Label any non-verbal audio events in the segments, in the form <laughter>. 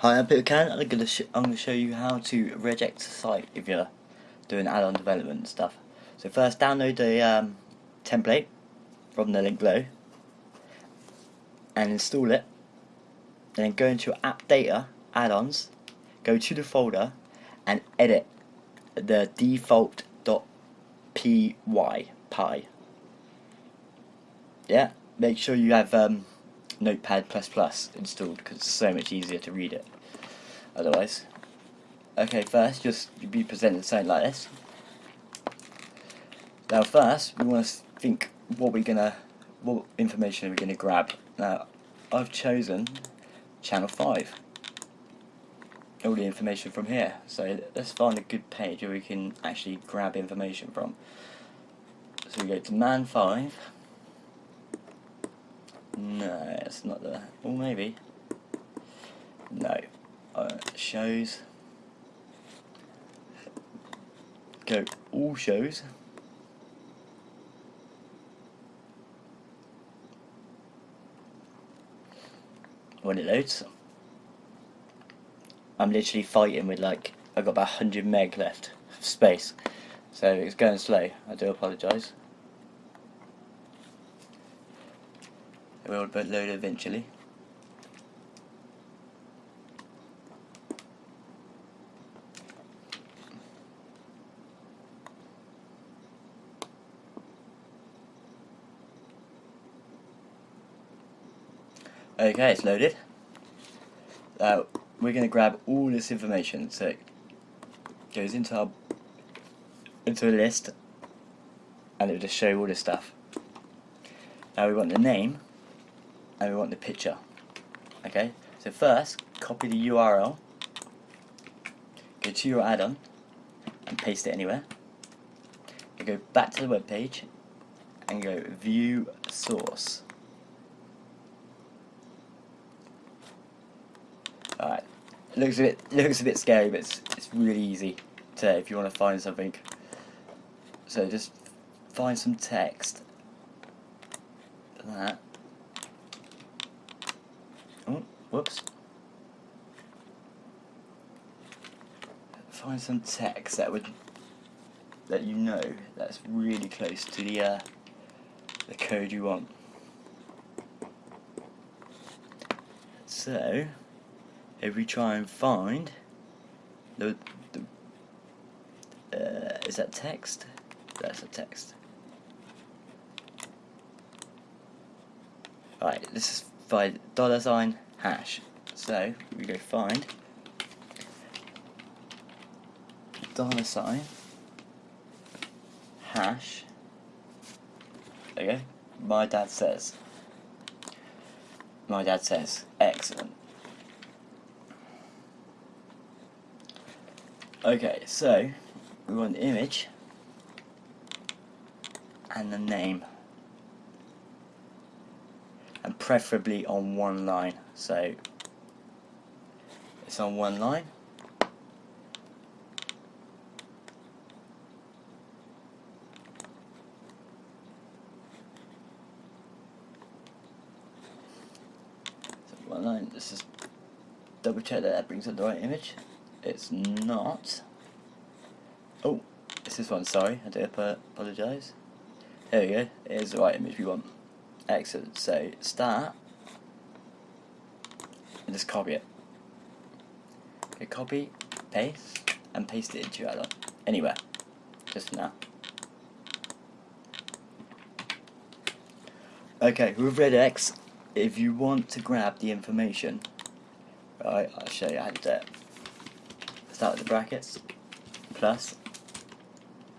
Hi, I'm Peter Can. I'm gonna I'm gonna show you how to regex a site if you're doing add-on development and stuff. So first, download the um, template from the link below and install it. Then go into app data add-ons, go to the folder and edit the default.py py. Yeah, make sure you have um, Notepad++ installed because it's so much easier to read it otherwise. Okay, first just be presented something like this. Now first we want to think what we're gonna what information we're we gonna grab. Now I've chosen channel 5 all the information from here so let's find a good page where we can actually grab information from so we go to man 5 no, it's not there. Or maybe. No. Uh, shows. Go all shows. When it loads. I'm literally fighting with like, I've got about 100 meg left of space. So it's going slow. I do apologise. It will load eventually. Okay, it's loaded. Uh, we're going to grab all this information. So it goes into our into a list, and it will just show all this stuff. Now we want the name and we want the picture. Okay, so first copy the URL, go to your add-on and paste it anywhere. You go back to the web page and go view source. Alright, looks a bit looks a bit scary, but it's, it's really easy to if you want to find something. So just find some text. That Oh, whoops. Find some text that would that you know that's really close to the uh, the code you want. So, if we try and find the, the uh, is that text? That's a text. Right, this is by dollar sign hash. So we go find dollar sign hash. There go. My dad says. My dad says. Excellent. Okay, so we want the image and the name preferably on one line. So it's on one line. So one line. This is double check that that brings up the right image. It's not. Oh it's this one. Sorry I do apologise there we go. It is the right image we want Excellent. So start and just copy it. Okay, copy, paste, and paste it into your. Anywhere. Just now. Okay, with regex, if you want to grab the information, right, I'll show you how to do it. Start with the brackets, plus,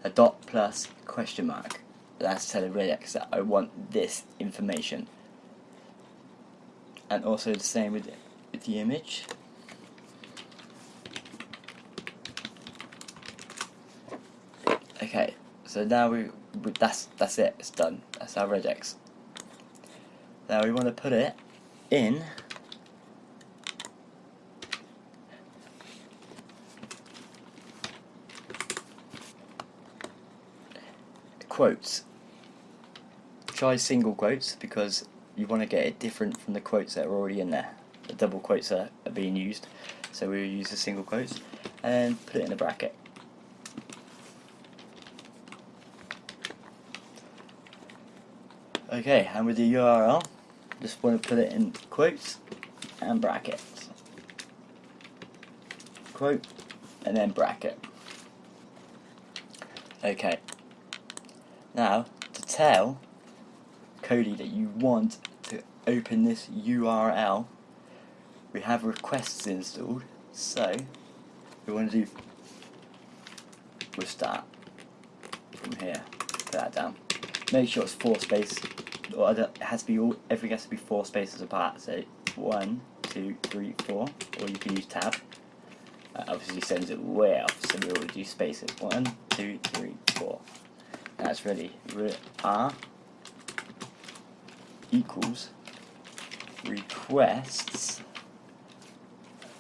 a dot plus question mark that's telling regex that I want this information. And also the same with, with the image. Okay so now we, we that's that's it it's done. That's our regex. Now we want to put it in quotes. Try single quotes because you want to get it different from the quotes that are already in there. the double quotes are, are being used. So we will use the single quotes and put it in a bracket. Okay, and with the URL, just want to put it in quotes and brackets. Quote and then bracket. Okay. Now, to tell Kodi that you want to open this URL, we have requests installed, so we want to do, we'll start from here, put that down. Make sure it's four space, or it has to be all, everything has to be four spaces apart, so one, two, three, four, or you can use tab. That obviously sends it way off, so we will do spaces. One, two, three, four. That's ready. R ah, equals requests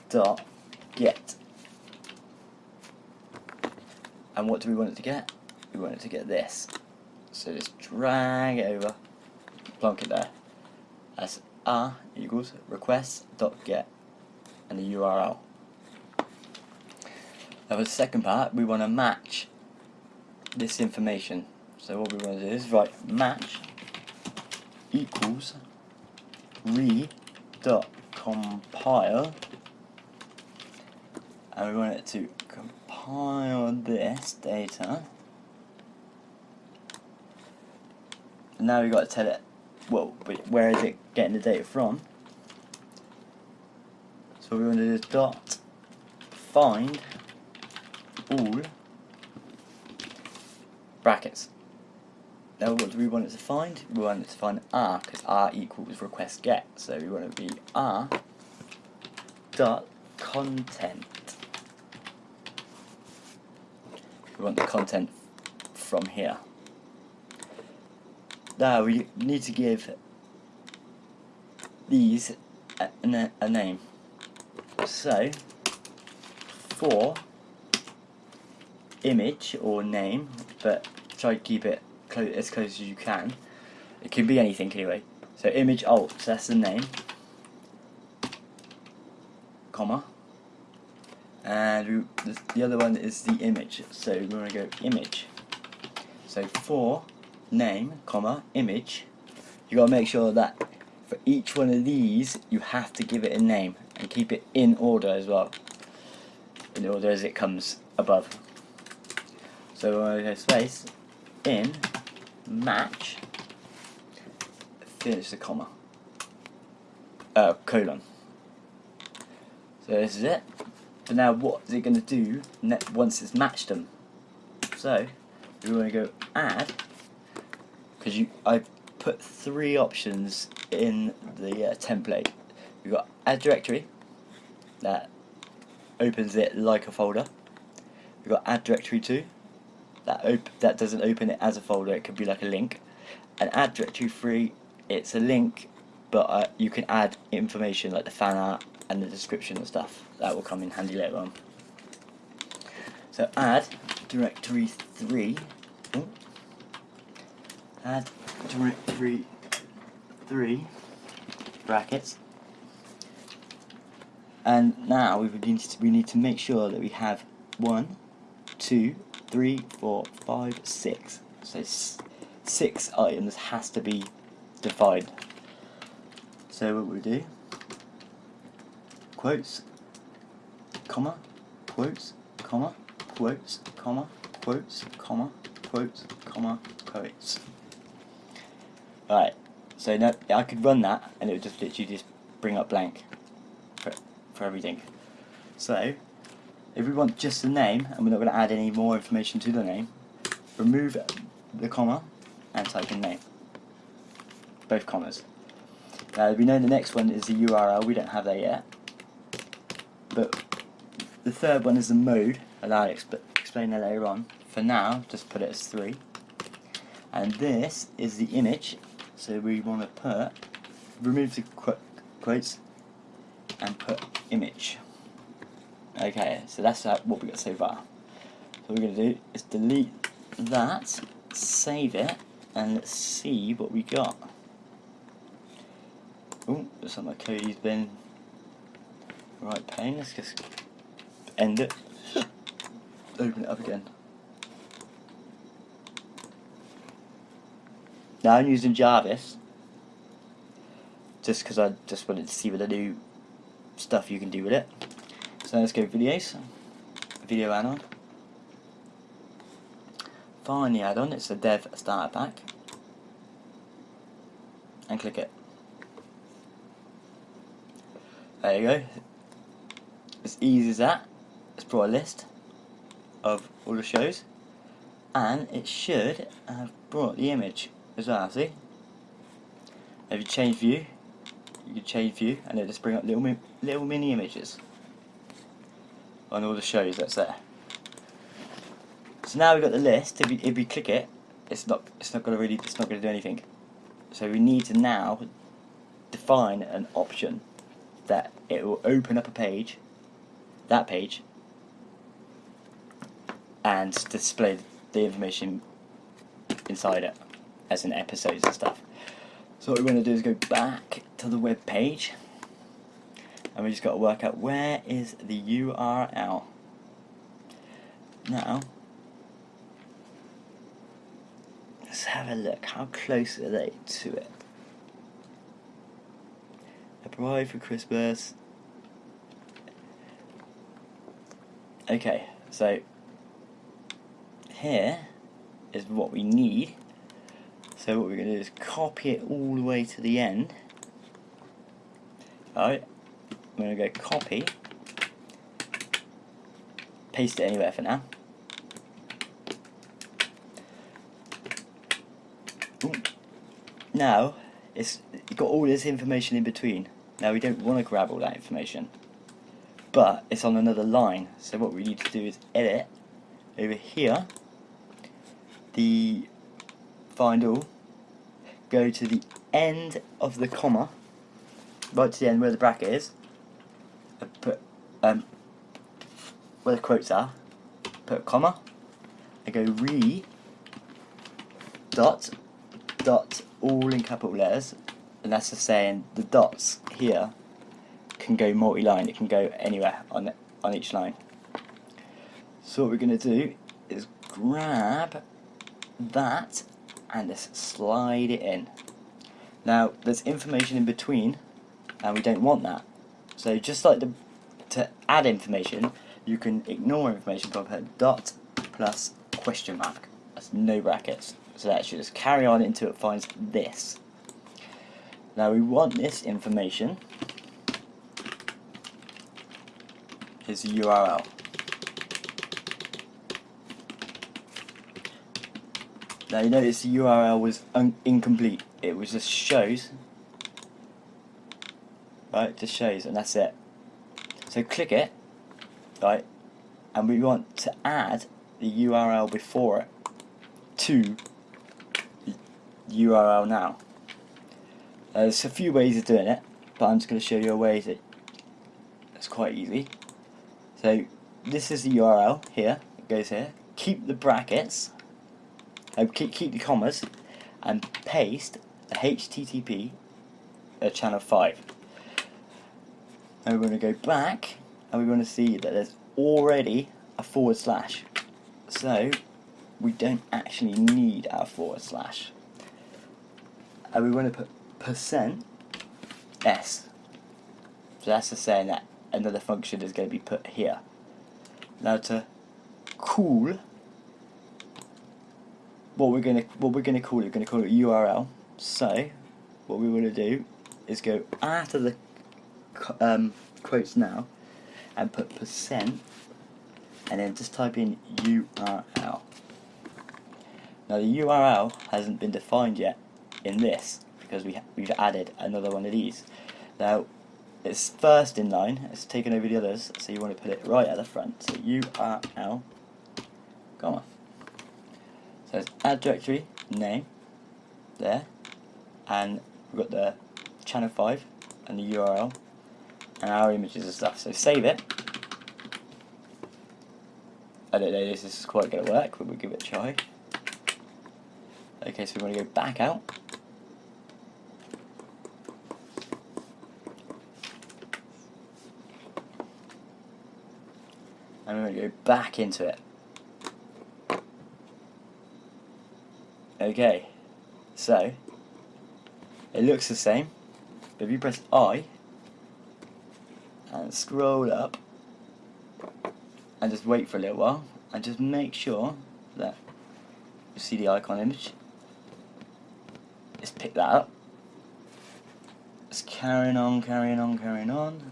dot get. And what do we want it to get? We want it to get this. So just drag it over, plonk it there. That's R equals requests dot get and the URL. Now for the second part, we want to match this information. So what we want to do is write match equals re dot compile. And we want it to compile this data. And now we've got to tell it well where is it getting the data from? So we want to do dot find all brackets. Now what do we want it to find? We want it to find r because r equals request get. So we want it to be r dot content. We want the content from here. Now we need to give these a, a, a name. So for image or name, but try to keep it clo as close as you can. It can be anything anyway. So image alt, so that's the name, comma, and we, the other one is the image. So we're going to go image. So for name, comma, image, you got to make sure that for each one of these you have to give it a name and keep it in order as well, in order as it comes above. So I go space in match finish the comma uh, colon. So this is it. But now what is it going to do once it's matched them? So we want to go add because you I put three options in the uh, template. We've got add directory that opens it like a folder. We've got add directory to that that doesn't open it as a folder, it could be like a link. And add directory free, it's a link, but uh, you can add information like the fan art and the description and stuff. That will come in handy later on. So add directory 3, Ooh. add directory 3 brackets and now we need to, we need to make sure that we have one, two, three, four, five, six. So six items has to be defined. So what we do, quotes, comma, quotes, comma, quotes, comma, quotes, comma, quotes, comma, quotes. Right, so now I could run that and it would just literally just bring up blank for, for everything. So if we want just the name, and we're not going to add any more information to the name, remove the comma and type in name. Both commas. Now we know the next one is the URL, we don't have that yet. But the third one is the mode, and I'll exp explain that later on. For now, just put it as 3. And this is the image, so we want to put, remove the qu quotes, and put image. Okay, so that's uh, what we got so far. So what we're going to do is delete that, save it, and let's see what we got. Oh, looks like my Kodi's been Right, pain. let's just end it. <laughs> Open it up again. Now I'm using Jarvis just because I just wanted to see what the new stuff you can do with it. So let's go videos, video add-on. Find the add-on, it's the dev starter pack. And click it. There you go. As easy as that. It's brought a list of all the shows. And it should have brought the image as well, see? If you change view, you can change view and it'll just bring up little, little mini images on all the shows that's there. So now we've got the list, if we, if you click it, it's not, it's not to really, it's not going to do anything. So we need to now define an option that it will open up a page, that page, and display the information inside it, as in episodes and stuff. So what we're going to do is go back to the web page, and we just got to work out where is the URL. Now, let's have a look. How close are they to it? A bride for Christmas. Okay, so here is what we need. So what we're going to do is copy it all the way to the end. Alright, I'm going to go copy, paste it anywhere for now. Ooh. Now, it's got all this information in between. Now we don't want to grab all that information, but it's on another line. So what we need to do is edit over here, the find all, go to the end of the comma, right to the end where the bracket is, um, where the quotes are, put a comma, I go re dot dot all in capital letters and that's just saying the dots here can go multi-line, it can go anywhere on, on each line. So what we're going to do is grab that and just slide it in. Now there's information in between and we don't want that. So just like the, to add information, you can ignore information by putting dot plus question mark. That's no brackets. So that should just carry on until it finds this. Now we want this information is the URL. Now you notice the URL was incomplete. It was just shows, right? Just shows, and that's it. So click it, right? And we want to add the URL before it to the URL now. Uh, there's a few ways of doing it, but I'm just going to show you a way that it's quite easy. So this is the URL here, it goes here. Keep the brackets, uh, keep, keep the commas, and paste the HTTP at channel 5. Now we're going to go back, and we're going to see that there's already a forward slash. So we don't actually need our forward slash. And we want to put percent s. So that's just saying that another function is going to be put here. Now to cool, what we're going to what we're going to call it, we're going to call it URL. So what we want to do is go after the um, quotes now and put percent and then just type in URL. Now the URL hasn't been defined yet in this because we we've added another one of these. Now it's first in line, it's taken over the others, so you want to put it right at the front. So URL, come on. So it's add directory name there, and we've got the channel 5 and the URL and our images and stuff. So save it. I don't know if this is quite going to work, but we'll give it a try. Okay, so we want to go back out and we're going to go back into it. Okay, so it looks the same, but if you press I and scroll up and just wait for a little while and just make sure that you see the icon image, just pick that up. It's carrying on, carrying on, carrying on.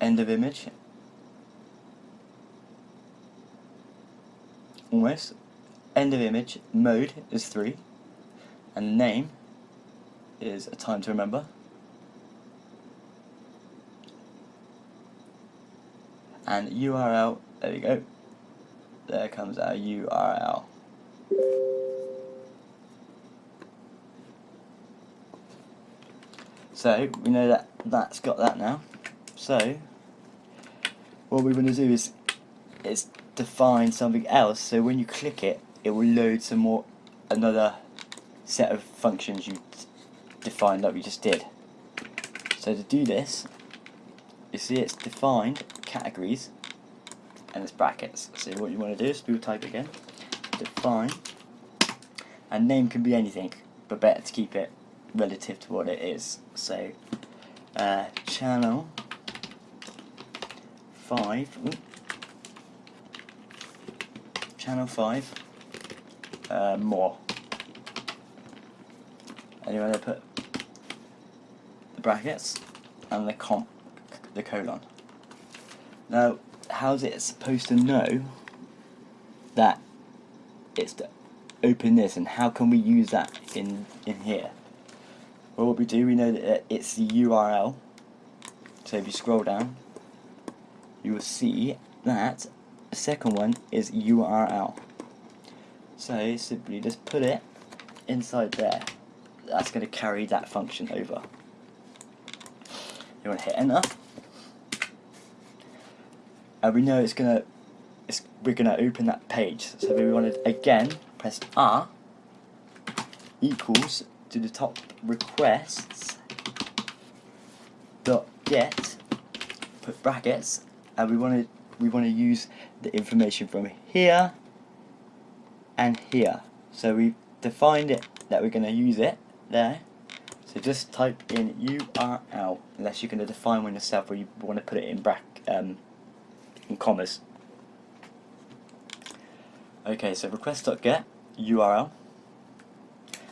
End of image. Almost. End of image. Mode is 3. And name is a time to remember. And URL, there we go. There comes our URL. So, we know that that's got that now. So, what we're going to do is, is define something else, so when you click it, it will load some more, another set of functions you defined like we just did. So to do this, you see it's defined categories and it's brackets. So what you want to do is do type again, define, and name can be anything, but better to keep it relative to what it is. So uh, channel 5, ooh, channel 5, uh, more. And to put the brackets and the comp, the colon. Now, how's it supposed to know that it's to open this and how can we use that in, in here? Well, what we do, we know that it's the URL. So if you scroll down, you will see that the second one is URL. So simply just put it inside there. That's going to carry that function over. You want to hit enter and we know it's gonna it's, we're gonna open that page so we want to again press R equals to the top requests dot get put brackets and we want to we want to use the information from here and here so we've defined it that we're going to use it there so just type in URL unless you're going to define one yourself or you want to put it in bracket um, in commas. Okay, so request.get URL.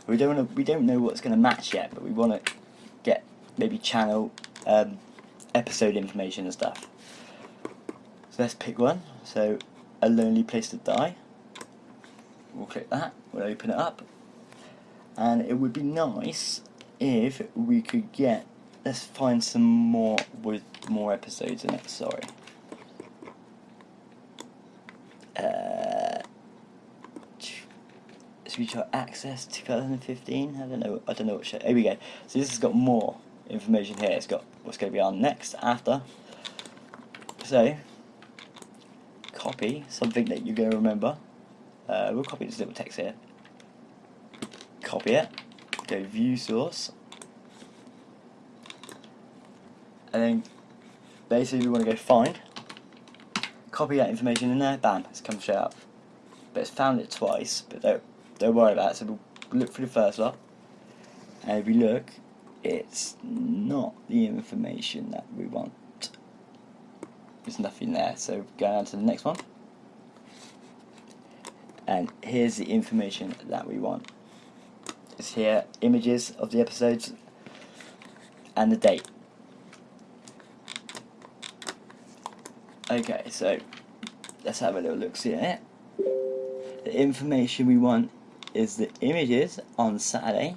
We don't wanna, we don't know what's going to match yet, but we want to get maybe channel um, episode information and stuff. So let's pick one. So a lonely place to die. We'll click that. We'll open it up, and it would be nice if we could get. Let's find some more with more episodes in it. Sorry. Uh, Screenshot Access 2015. I don't know. I don't know what show. Here we go. So this has got more information here. It's got what's going to be on next, after. So copy something that you're going to remember. Uh, we'll copy this little text here. Copy it. Go view source. And then basically we want to go find. Copy that information in there. Bam. It's come straight up. But it's found it twice. But don't don't worry about it. So we'll look for the first lot. And if we look, it's not the information that we want. There's nothing there. So go on to the next one. And here's the information that we want. It's here, images of the episodes and the date. Okay, so let's have a little look see it. The information we want is the images on Saturday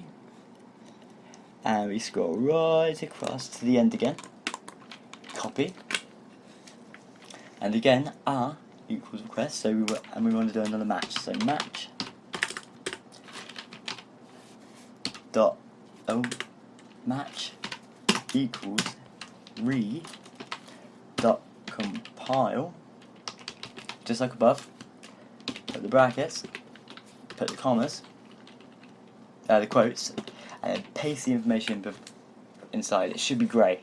and we scroll right across to the end again copy and again R equals request so we were, and we want to do another match so match dot oh match equals re dot compile just like above put the brackets put the commas, uh, the quotes, and paste the information inside. It should be grey.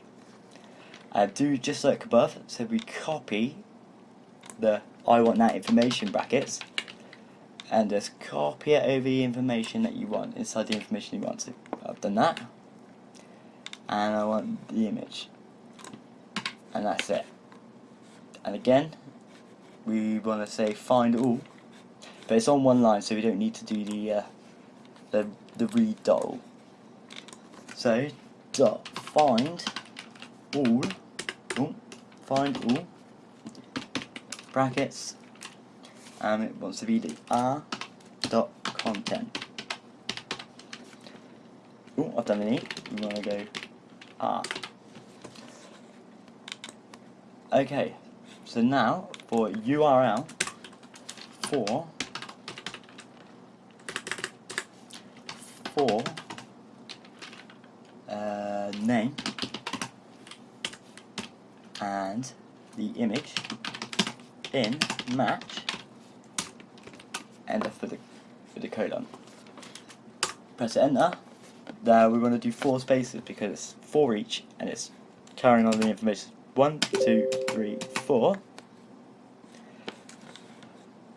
Uh, do just like above, so we copy the I want that information brackets. And just copy it over the information that you want inside the information you want. So I've done that. And I want the image. And that's it. And again we want to say find all. But it's on one line so we don't need to do the uh, the, the read dot So dot find all. Oh, find all brackets and it wants to be the r dot content. Oh, I've done an e. We want to go r. Okay, so now for URL for for uh, name and the image in match enter for the for the colon. Press enter. Now we're going to do four spaces because it's four each and it's carrying on the information. One, two, three, four.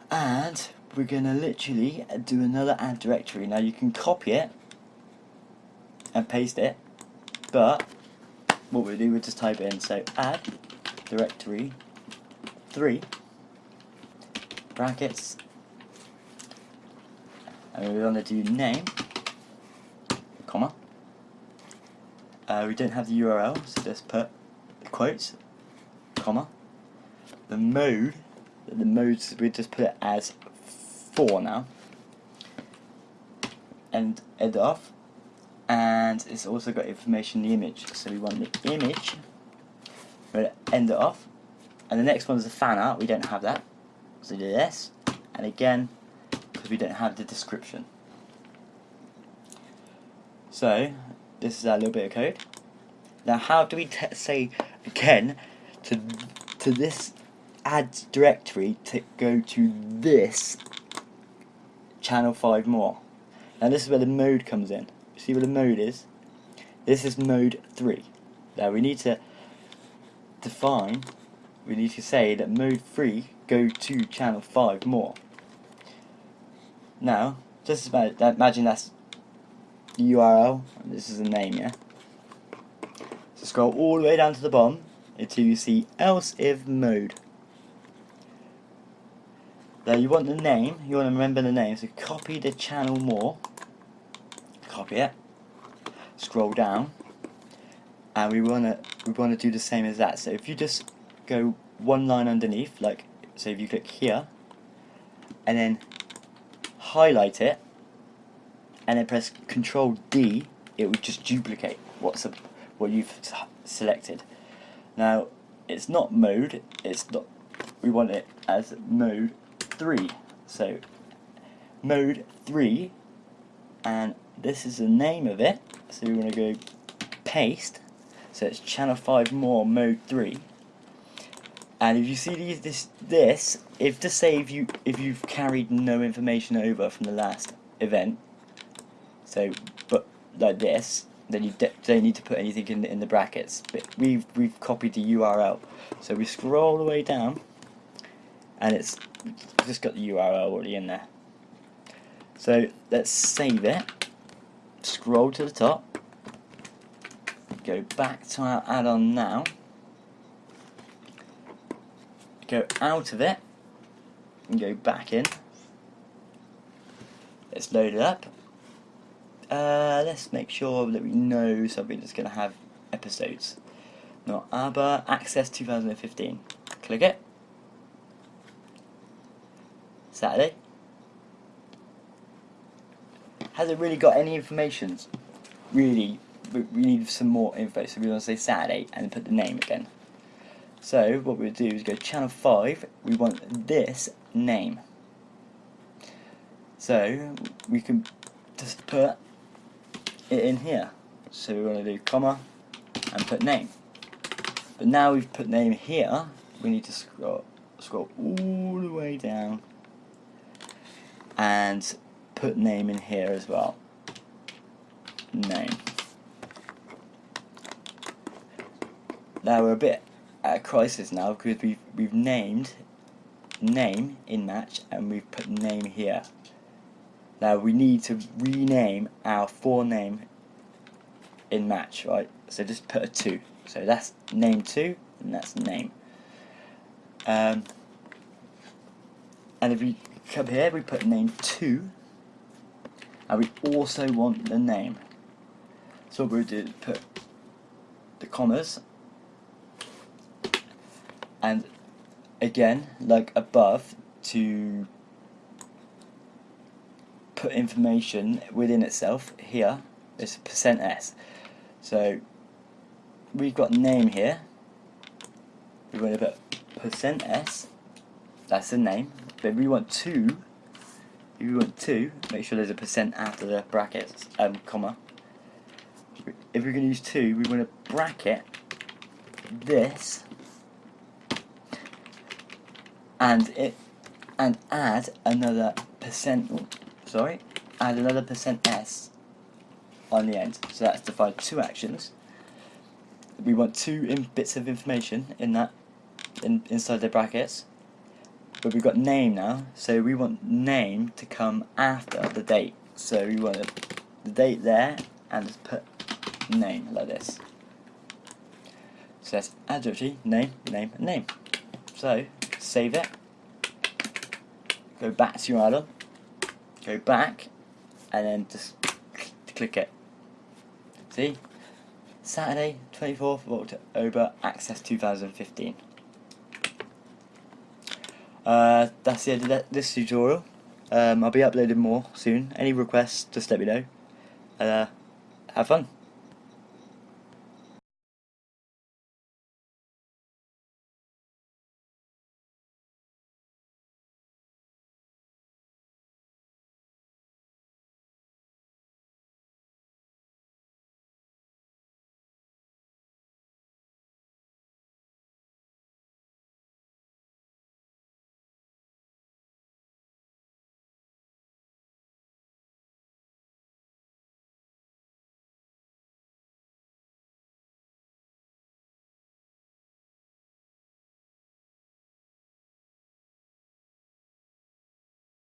And we're going to literally do another add directory. Now you can copy it and paste it, but what we do, we just type in, so add directory 3 brackets. And we're going to do name comma. Uh, we don't have the URL so just put the quotes comma. The mode the modes we just put it as 4 now. And end off. And it's also got information in the image. So we want the image we're going to end it off. And the next one is a fan art we don't have that so do this. And again because we don't have the description. So this is our little bit of code. Now how do we say again to to this add directory to go to this channel 5 more? Now this is where the mode comes in. See what the mode is? This is mode 3 now we need to define we need to say that mode 3 go to channel 5 more. Now, just imagine that's the URL, this is the name, yeah? So scroll all the way down to the bottom until you see else if mode. Now you want the name, you want to remember the name, so copy the channel more, copy it, scroll down, and we want to we want to do the same as that. So if you just go one line underneath, like so if you click here, and then highlight it, and then press Control D, it would just duplicate what's a, what you've selected. Now, it's not mode, it's not, we want it as mode 3. So, mode 3, and this is the name of it, so we want to go paste, so it's channel 5 more mode 3 and if you see these, this, this, if to say if you if you've carried no information over from the last event, so but like this, then you don't need to put anything in the, in the brackets. But we've we've copied the URL, so we scroll all the way down, and it's just got the URL already in there. So let's save it. Scroll to the top. Go back to our add-on now go out of it and go back in. Let's load it up. Uh, let's make sure that we know something that's going to have episodes. Not ABBA, Access 2015. Click it. Saturday. Has it really got any information? Really, we need some more info, so we want to say Saturday and put the name again. So what we'll do is go channel 5, we want this name. So we can just put it in here. So we're going to do comma and put name. But now we've put name here, we need to scroll, scroll all the way down and put name in here as well. name. Now we're a bit at a crisis now because we've we've named name in match and we've put name here. Now we need to rename our forename in match, right? So just put a 2. So that's name 2 and that's name. Um, and if we come here, we put name 2 and we also want the name. So we'll do put the commas and again, like above, to put information within itself here is percent %s. So we've got name here. We're going to put percent %s. That's the name. But we want two. If we want two, make sure there's a percent after the brackets, um, comma. If we're going to use two, we want to bracket this and it and add another percent sorry add another percent s on the end. So that's defined two actions. We want two bits of information in that in, inside the brackets. But we've got name now so we want name to come after the date. So we want the date there and just put name like this. So that's adjective name name name. So save it, go back to your add-on, go back, and then just click it. See? Saturday, 24th of October, Access 2015. Uh, that's the end of this tutorial. Um, I'll be uploading more soon. Any requests, just let me know. Uh, have fun.